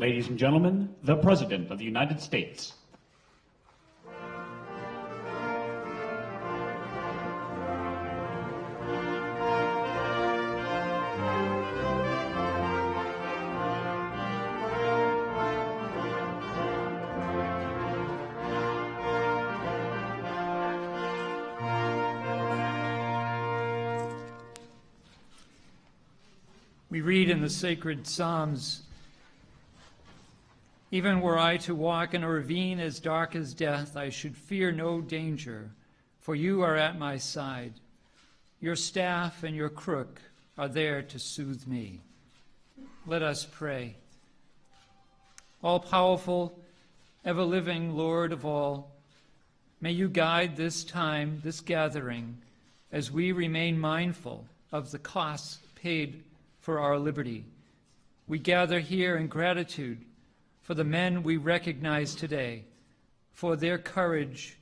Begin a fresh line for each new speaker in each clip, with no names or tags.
Ladies and gentlemen, the President of the United States.
We read in the sacred Psalms Even were I to walk in a ravine as dark as death, I should fear no danger, for you are at my side. Your staff and your crook are there to soothe me. Let us pray. All powerful, ever living Lord of all, may you guide this time, this gathering, as we remain mindful of the costs paid for our liberty. We gather here in gratitude for the men we recognize today, for their courage,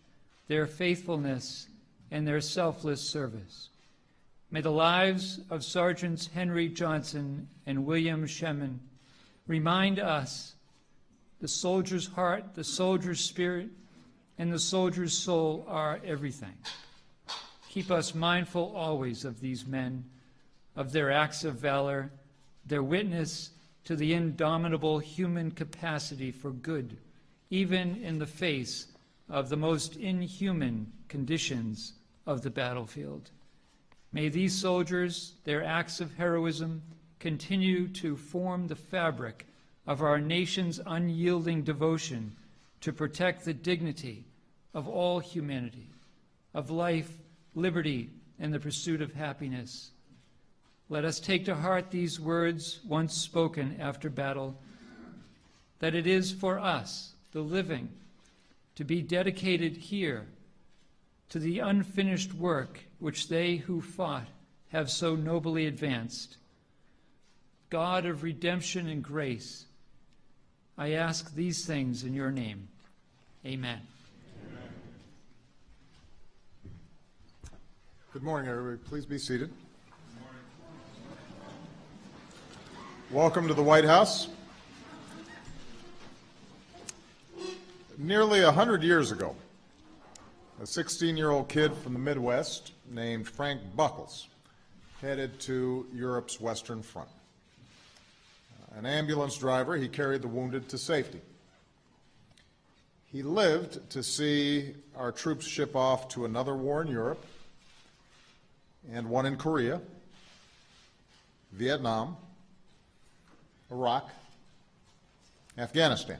their faithfulness, and their selfless service. May the lives of Sergeants Henry Johnson and William Shemin remind us the soldier's heart, the soldier's spirit, and the soldier's soul are everything. Keep us mindful always of these men of their acts of valor, their witness to the indomitable human capacity for good, even in the face of the most inhuman conditions of the battlefield. May these soldiers, their acts of heroism, continue to form the fabric of our nation's unyielding devotion to protect the dignity of all humanity, of life, liberty, and the pursuit of happiness. Let us take to heart these words once spoken after battle that it is for us, the living, to be dedicated here to the unfinished work which they who fought have so nobly advanced. God of redemption and grace, I ask these things in your name. Amen.
Good morning, everybody. Please be seated. Welcome to the White House. Nearly a hundred years ago, a 16-year-old kid from the Midwest named Frank Buckles headed to Europe's Western Front. An ambulance driver, he carried the wounded to safety. He lived to see our troops ship off to another war in Europe and one in Korea, Vietnam, Iraq, Afghanistan.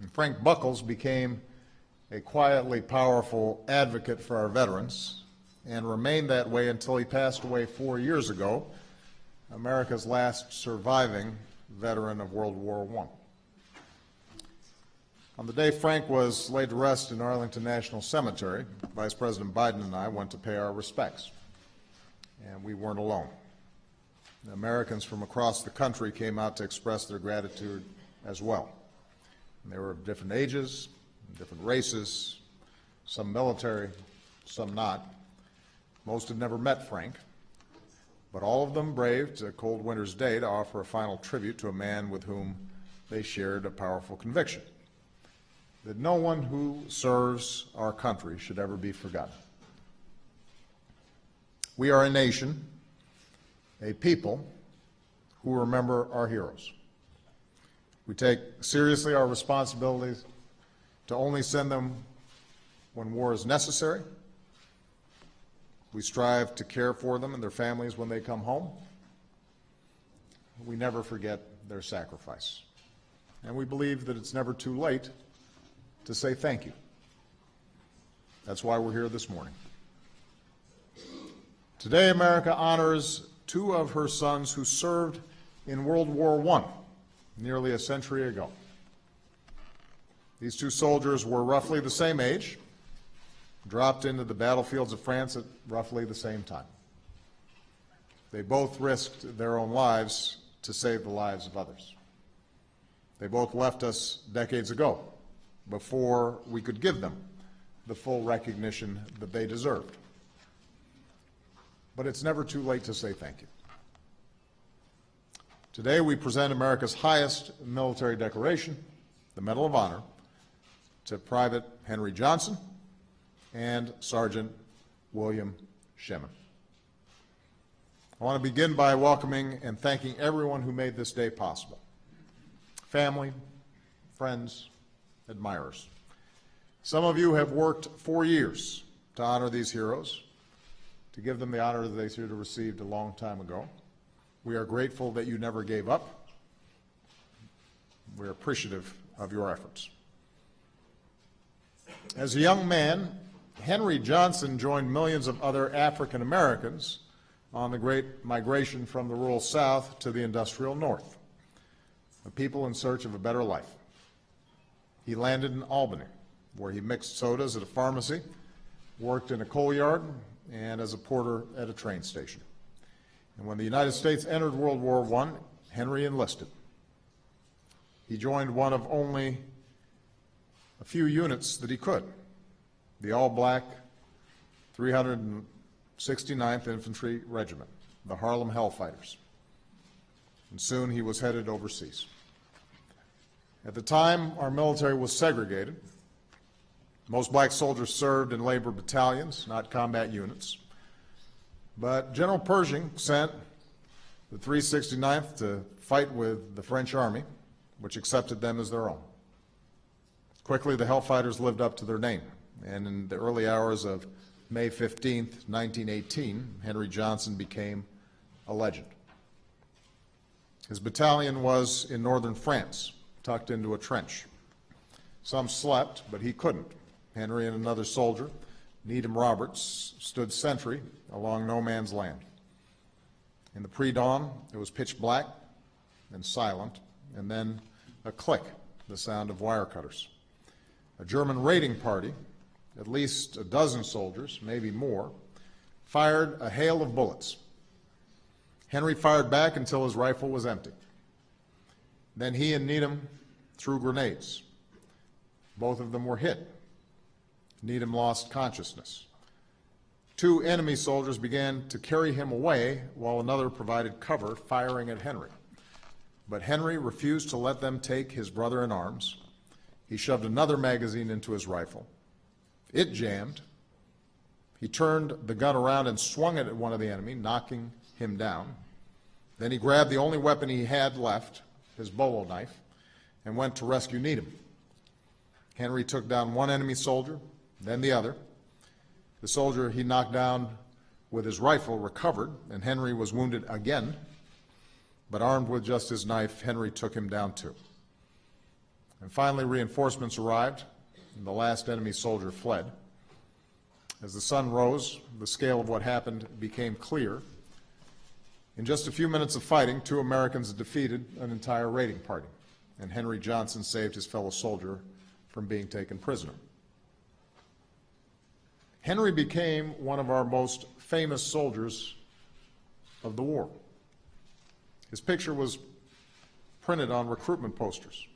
And Frank Buckles became a quietly powerful advocate for our veterans and remained that way until he passed away four years ago, America's last surviving veteran of World War I. On the day Frank was laid to rest in Arlington National Cemetery, Vice President Biden and I went to pay our respects. And we weren't alone. Americans from across the country came out to express their gratitude as well. And they were of different ages, different races, some military, some not. Most had never met Frank, but all of them braved a cold winter's day to offer a final tribute to a man with whom they shared a powerful conviction that no one who serves our country should ever be forgotten. We are a nation a people who remember our heroes. We take seriously our responsibilities to only send them when war is necessary. We strive to care for them and their families when they come home. We never forget their sacrifice. And we believe that it's never too late to say thank you. That's why we're here this morning. Today, America honors two of her sons who served in World War I nearly a century ago. These two soldiers were roughly the same age, dropped into the battlefields of France at roughly the same time. They both risked their own lives to save the lives of others. They both left us decades ago, before we could give them the full recognition that they deserved but it's never too late to say thank you. Today, we present America's highest military decoration, the Medal of Honor, to Private Henry Johnson and Sergeant William Shemin. I want to begin by welcoming and thanking everyone who made this day possible. Family, friends, admirers. Some of you have worked for years to honor these heroes, to give them the honor that they should have received a long time ago. We are grateful that you never gave up. We're appreciative of your efforts. As a young man, Henry Johnson joined millions of other African Americans on the great migration from the rural South to the industrial North, a people in search of a better life. He landed in Albany, where he mixed sodas at a pharmacy, worked in a coal yard, and as a porter at a train station. And when the United States entered World War I, Henry enlisted. He joined one of only a few units that he could, the all-black 369th Infantry Regiment, the Harlem Hellfighters. And soon he was headed overseas. At the time, our military was segregated. Most black soldiers served in labor battalions, not combat units. But General Pershing sent the 369th to fight with the French army, which accepted them as their own. Quickly, the Hellfighters lived up to their name, and in the early hours of May 15, 1918, Henry Johnson became a legend. His battalion was in northern France, tucked into a trench. Some slept, but he couldn't. Henry and another soldier, Needham Roberts, stood sentry along no man's land. In the pre-dawn, it was pitch black and silent, and then a click, the sound of wire cutters. A German raiding party, at least a dozen soldiers, maybe more, fired a hail of bullets. Henry fired back until his rifle was empty. Then he and Needham threw grenades. Both of them were hit. Needham lost consciousness. Two enemy soldiers began to carry him away while another provided cover, firing at Henry. But Henry refused to let them take his brother in arms. He shoved another magazine into his rifle. It jammed. He turned the gun around and swung it at one of the enemy, knocking him down. Then he grabbed the only weapon he had left, his bolo knife, and went to rescue Needham. Henry took down one enemy soldier, then the other. The soldier he knocked down with his rifle recovered, and Henry was wounded again. But armed with just his knife, Henry took him down too. And finally, reinforcements arrived, and the last enemy soldier fled. As the sun rose, the scale of what happened became clear. In just a few minutes of fighting, two Americans defeated an entire raiding party, and Henry Johnson saved his fellow soldier from being taken prisoner. Henry became one of our most famous soldiers of the war. His picture was printed on recruitment posters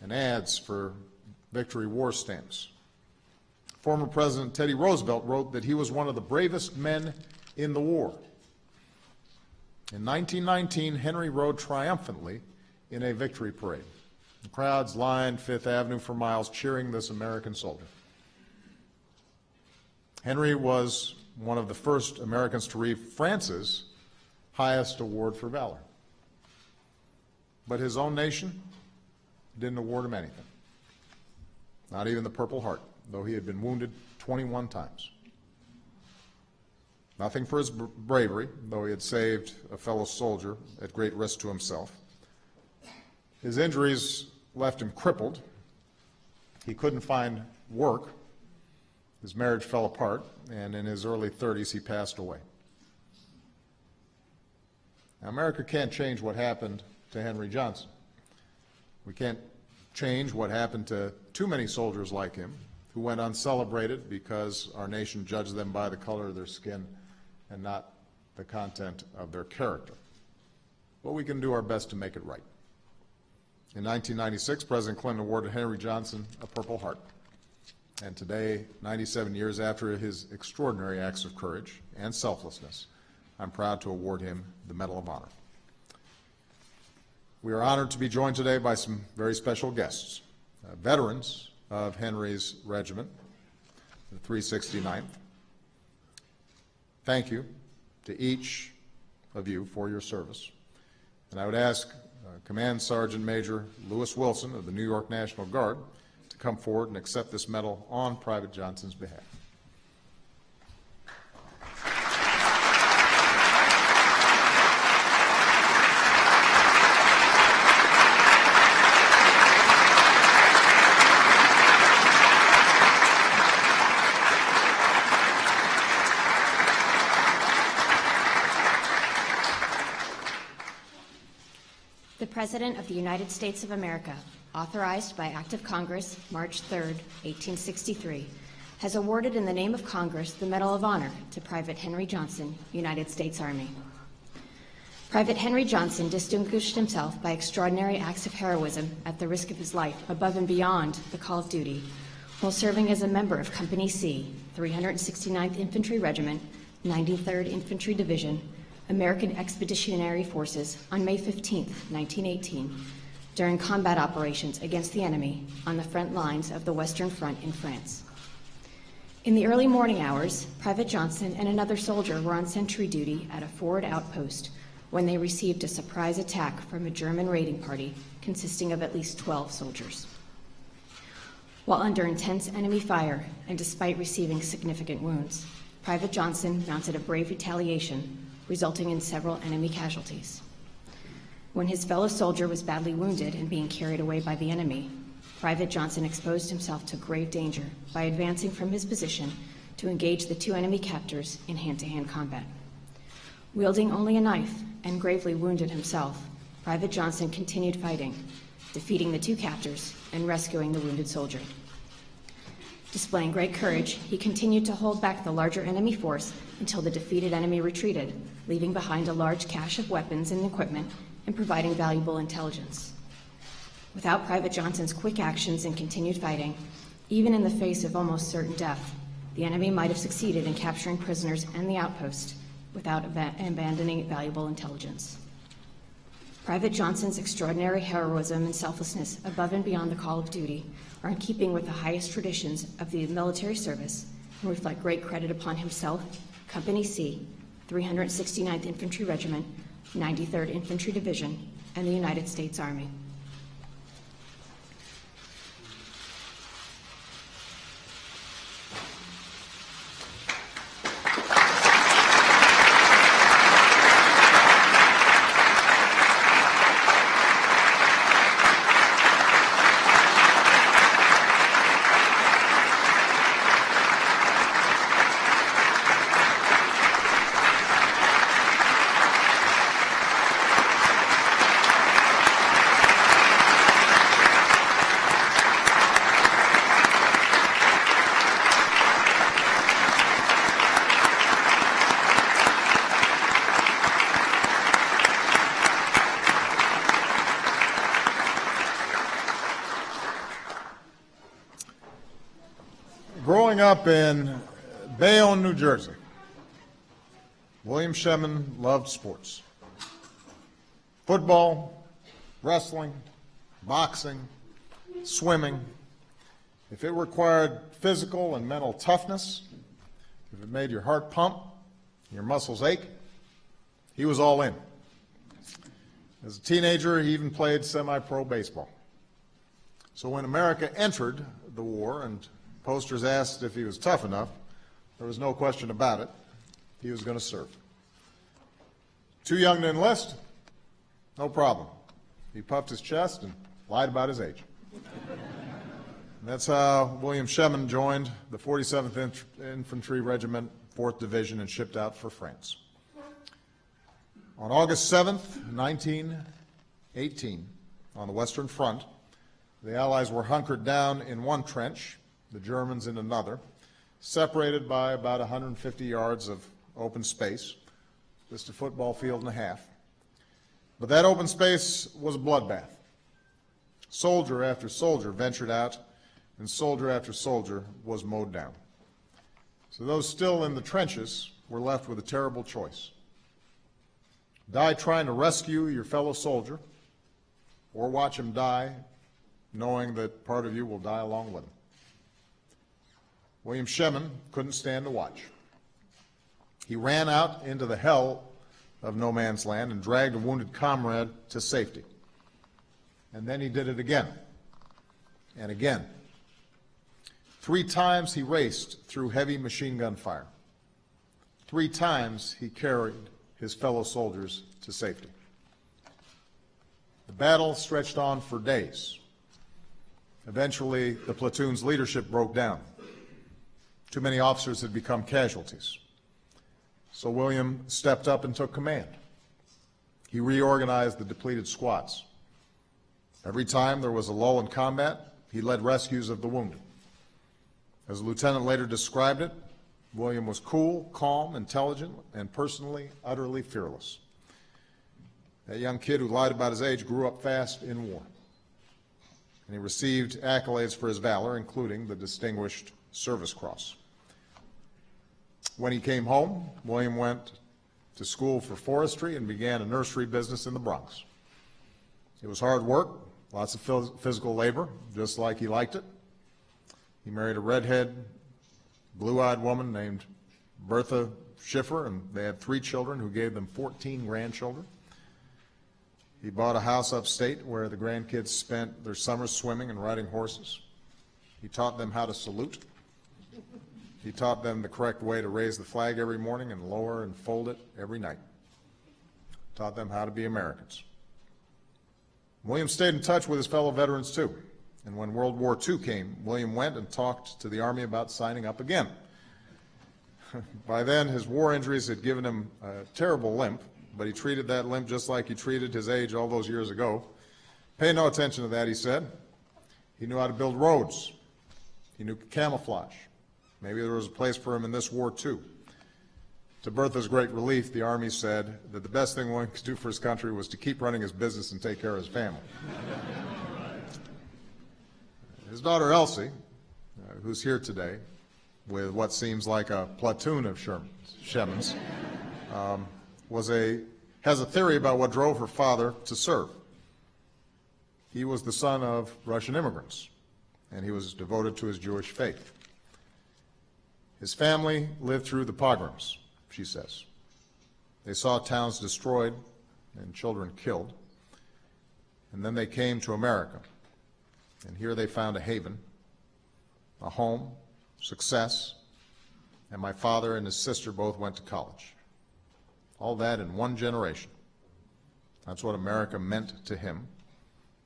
and ads for victory war stamps. Former President Teddy Roosevelt wrote that he was one of the bravest men in the war. In 1919, Henry rode triumphantly in a victory parade. The crowds lined Fifth Avenue for miles cheering this American soldier. Henry was one of the first Americans to receive France's highest award for valor. But his own nation didn't award him anything, not even the Purple Heart, though he had been wounded 21 times. Nothing for his bravery, though he had saved a fellow soldier at great risk to himself. His injuries left him crippled. He couldn't find work. His marriage fell apart, and in his early 30s, he passed away. Now, America can't change what happened to Henry Johnson. We can't change what happened to too many soldiers like him who went uncelebrated because our nation judged them by the color of their skin and not the content of their character. But we can do our best to make it right. In 1996, President Clinton awarded Henry Johnson a Purple Heart. And today, 97 years after his extraordinary acts of courage and selflessness, I'm proud to award him the Medal of Honor. We are honored to be joined today by some very special guests, uh, veterans of Henry's regiment, the 369th. Thank you to each of you for your service. And I would ask uh, Command Sergeant Major Lewis Wilson of the New York National Guard to come forward and accept this medal on Private Johnson's behalf.
The President of the United States of America, authorized by Act of Congress, March 3, 1863, has awarded in the name of Congress the Medal of Honor to Private Henry Johnson, United States Army. Private Henry Johnson distinguished himself by extraordinary acts of heroism at the risk of his life above and beyond the call of duty while serving as a member of Company C, 369th Infantry Regiment, 93rd Infantry Division, American Expeditionary Forces on May 15, 1918, during combat operations against the enemy on the front lines of the Western Front in France. In the early morning hours, Private Johnson and another soldier were on sentry duty at a forward outpost when they received a surprise attack from a German raiding party consisting of at least 12 soldiers. While under intense enemy fire and despite receiving significant wounds, Private Johnson mounted a brave retaliation, resulting in several enemy casualties. When his fellow soldier was badly wounded and being carried away by the enemy, Private Johnson exposed himself to grave danger by advancing from his position to engage the two enemy captors in hand-to-hand combat. Wielding only a knife and gravely wounded himself, Private Johnson continued fighting, defeating the two captors and rescuing the wounded soldier. Displaying great courage, he continued to hold back the larger enemy force until the defeated enemy retreated, leaving behind a large cache of weapons and equipment and providing valuable intelligence. Without Private Johnson's quick actions and continued fighting, even in the face of almost certain death, the enemy might have succeeded in capturing prisoners and the outpost without aba- abandoning valuable intelligence. Private Johnson's extraordinary heroism and selflessness above and beyond the call of duty are in keeping with the highest traditions of the military service and reflect great credit upon himself, Company C, 369th Infantry Regiment, 93rd Infantry Division, and the United States Army.
Up in Bayonne, New Jersey, William Shemin loved sports. Football, wrestling, boxing, swimming. If it required physical and mental toughness, if it made your heart pump, your muscles ache, he was all in. As a teenager, he even played semi-pro baseball. So when America entered the war and posters asked if he was tough enough, there was no question about it. He was going to serve. Too young to enlist? No problem. He puffed his chest and lied about his age. That's how William Shemin joined the 47th Int- Infantry Regiment, 4th Division, and shipped out for France. On August 7th, 1918, on the Western Front, the Allies were hunkered down in one trench, the Germans in another, separated by about 150 yards of open space, just a football field and a half. But that open space was a bloodbath. Soldier after soldier ventured out, and soldier after soldier was mowed down. So those still in the trenches were left with a terrible choice. Die trying to rescue your fellow soldier, or watch him die knowing that part of you will die along with him. William Shemin couldn't stand to watch. He ran out into the hell of no man's land and dragged a wounded comrade to safety. And then he did it again and again. Three times he raced through heavy machine gun fire. Three times he carried his fellow soldiers to safety. The battle stretched on for days. Eventually, the platoon's leadership broke down. Too many officers had become casualties. So William stepped up and took command. He reorganized the depleted squads. Every time there was a lull in combat, he led rescues of the wounded. As a lieutenant later described it, William was cool, calm, intelligent, and personally, utterly fearless. That young kid who lied about his age grew up fast in war. And he received accolades for his valor, including the Distinguished Service Cross. When he came home, William went to school for forestry and began a nursery business in the Bronx. It was hard work, lots of physical labor, just like he liked it. He married a redhead, blue-eyed woman named Bertha Schiffer, and they had three children who gave them 14 grandchildren. He bought a house upstate where the grandkids spent their summers swimming and riding horses. He taught them how to salute. He taught them the correct way to raise the flag every morning and lower and fold it every night. Taught them how to be Americans. William stayed in touch with his fellow veterans too. And when World War II came, William went and talked to the Army about signing up again. By then, his war injuries had given him a terrible limp, but he treated that limp just like he treated his age all those years ago. Pay no attention to that, he said. He knew how to build roads. He knew camouflage. Maybe there was a place for him in this war, too. To Bertha's great relief, the Army said that the best thing one could do for his country was to keep running his business and take care of his family. His daughter Elsie, uh, who's here today, with what seems like a platoon of Shemins, um, was a, has a theory about what drove her father to serve. He was the son of Russian immigrants, and he was devoted to his Jewish faith. His family lived through the pogroms, she says. They saw towns destroyed and children killed, and then they came to America. And here they found a haven, a home, success, and my father and his sister both went to college. All that in one generation. That's what America meant to him,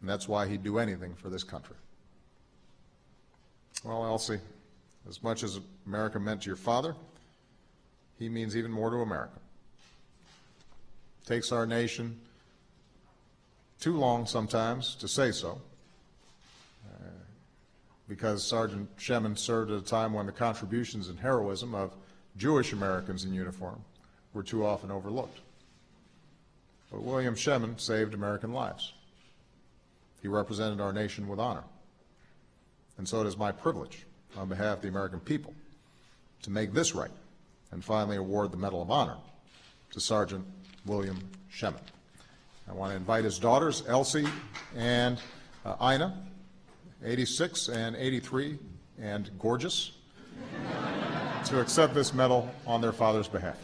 and that's why he'd do anything for this country. Well, Elsie, as much as America meant to your father, he means even more to America. Takes our nation too long sometimes to say so, uh, because Sergeant Shemin served at a time when the contributions and heroism of Jewish Americans in uniform were too often overlooked. But William Shemin saved American lives. He represented our nation with honor. And so it is my privilege, on behalf of the American people, to make this right and finally award the Medal of Honor to Sergeant William Shemin. I want to invite his daughters, Elsie and uh, Ina, 86 and 83, and gorgeous, to accept this medal on their father's behalf.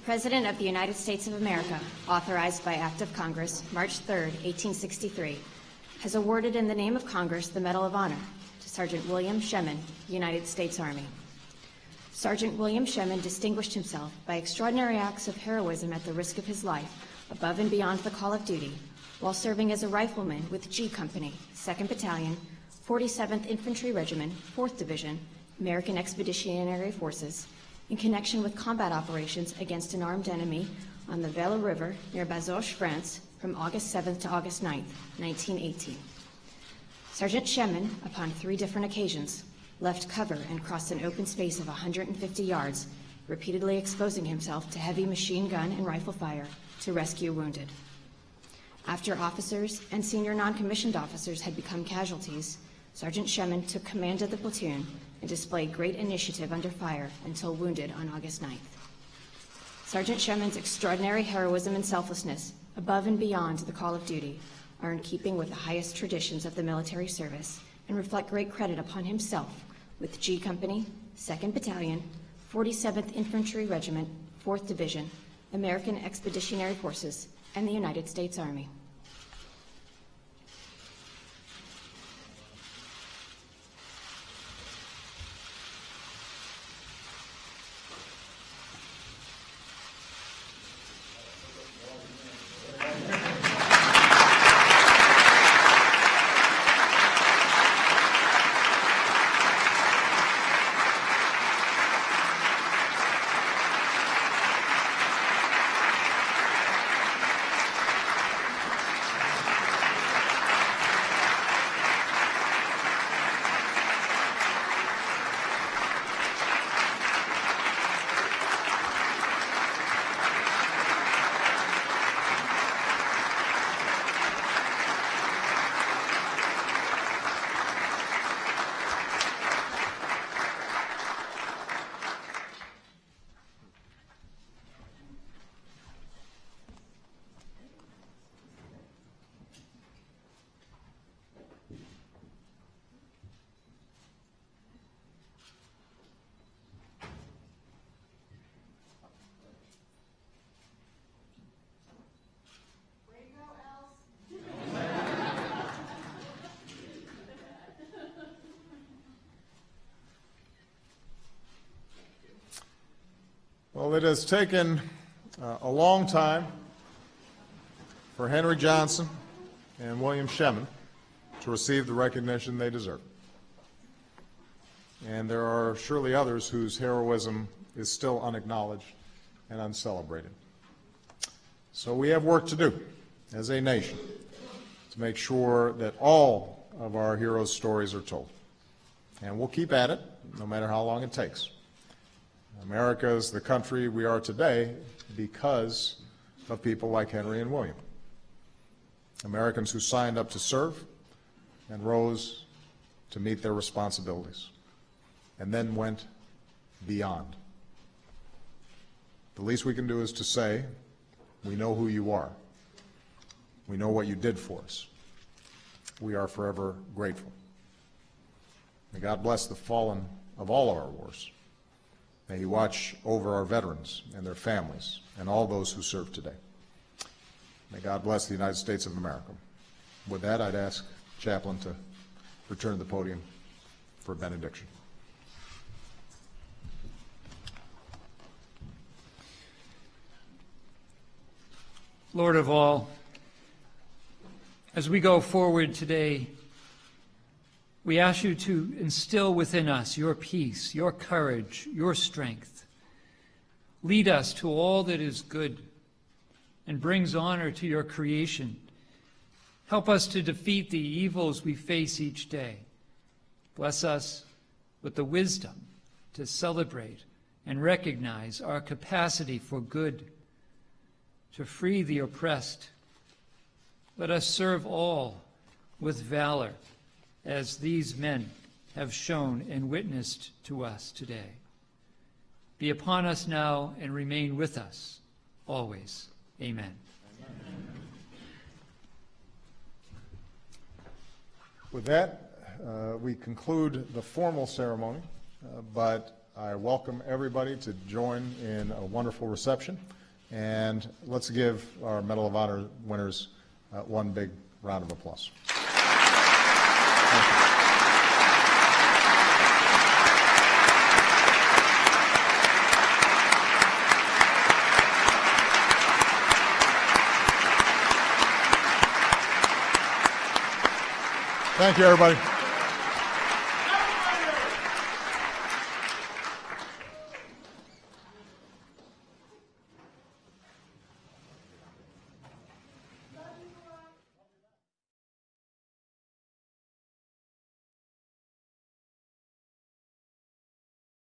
The President of the United States of America, authorized by Act of Congress, March 3, 1863, has awarded in the name of Congress the Medal of Honor to Sergeant William Shemin, United States Army. Sergeant William Shemin distinguished himself by extraordinary acts of heroism at the risk of his life, above and beyond the call of duty, while serving as a rifleman with G Company, 2nd Battalion, 47th Infantry Regiment, 4th Division, American Expeditionary Forces, in connection with combat operations against an armed enemy on the Vesle River near Bazoches, France, from August 7th to August 9th, 1918. Sergeant Shemin, upon three different occasions, left cover and crossed an open space of 150 yards, repeatedly exposing himself to heavy machine gun and rifle fire to rescue wounded. After officers and senior non-commissioned officers had become casualties, Sergeant Shemin took command of the platoon and displayed great initiative under fire until wounded on August 9th. Sergeant Shemin's extraordinary heroism and selflessness, above and beyond the call of duty, are in keeping with the highest traditions of the military service and reflect great credit upon himself with G Company, 2nd Battalion, 47th Infantry Regiment, 4th Division, American Expeditionary Forces, and the United States Army.
Well, it has taken uh, a long time for Henry Johnson and William Shemin to receive the recognition they deserve. And there are surely others whose heroism is still unacknowledged and uncelebrated. So we have work to do as a nation to make sure that all of our heroes' stories are told. And we'll keep at it, no matter how long it takes. America is the country we are today because of people like Henry and William. Americans who signed up to serve and rose to meet their responsibilities, and then went beyond. The least we can do is to say, we know who you are. We know what you did for us. We are forever grateful. May God bless the fallen of all of our wars. May He watch over our veterans and their families and all those who serve today. May God bless the United States of America. With that, I'd ask Chaplain to return to the podium for a benediction.
Lord of all, as we go forward today, we ask you to instill within us your peace, your courage, your strength. Lead us to all that is good and brings honor to your creation. Help us to defeat the evils we face each day. Bless us with the wisdom to celebrate and recognize our capacity for good, to free the oppressed. Let us serve all with valor as these men have shown and witnessed to us today. Be upon us now and remain with us always. Amen.
With that, uh, we conclude the formal ceremony, uh, but I welcome everybody to join in a wonderful reception. And let's give our Medal of Honor winners uh, one big round of applause. Thank you, everybody.